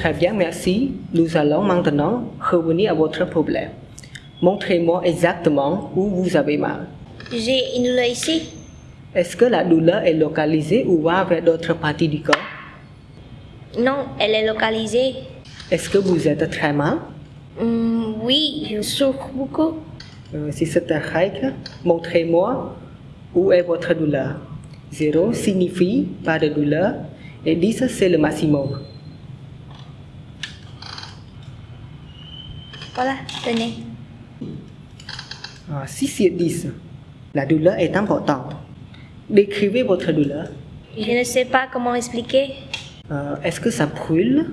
très bien, merci. Nous allons maintenant revenir à votre problème. Montrez-moi exactement où vous avez mal. J'ai une douleur ici. Est-ce que la douleur est localisée ou va vers d'autres parties du corps? Non, elle est localisée. Est-ce que vous êtes très mal? Hmm, oui, je souffre beaucoup. Euh, Si c'est un règle, montrez-moi où est votre douleur. 0 signifie pas de douleur et 10 c'est le maximum. Voilà, tenez. Ah, si c'est 10, la douleur est importante. Décrivez votre douleur. Je ne sais pas comment expliquer. Euh, Est-ce que ça brûle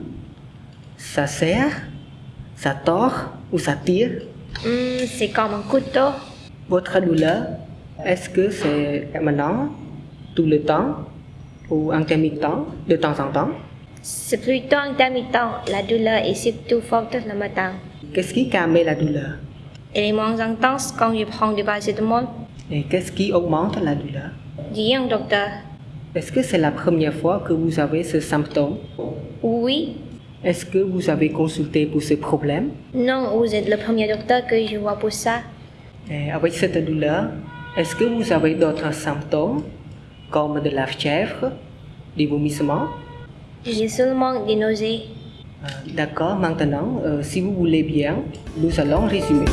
Ça serre Ça tord Ou ça tire? Hmm, c'est comme un couteau. Votre douleur, est-ce que c'est permanent Tout le temps Ou intermittent De temps en temps? C'est plutôt intermittent. La douleur est surtout forte le matin. Qu'est-ce qui calme la douleur? Elle est moins intense quand je prends du paracétamol. Et qu'est-ce qui augmente la douleur? Rien, docteur. Est-ce que c'est la première fois que vous avez ce symptôme? Oui. Est-ce que vous avez consulté pour ce problème? Non, vous êtes le premier docteur que je vois pour ça. Et avec cette douleur, est-ce que vous avez d'autres symptômes comme de la fièvre, des vomissements? J'ai seulement des nausées. D'accord, maintenant, euh, si vous voulez bien, nous allons résumer.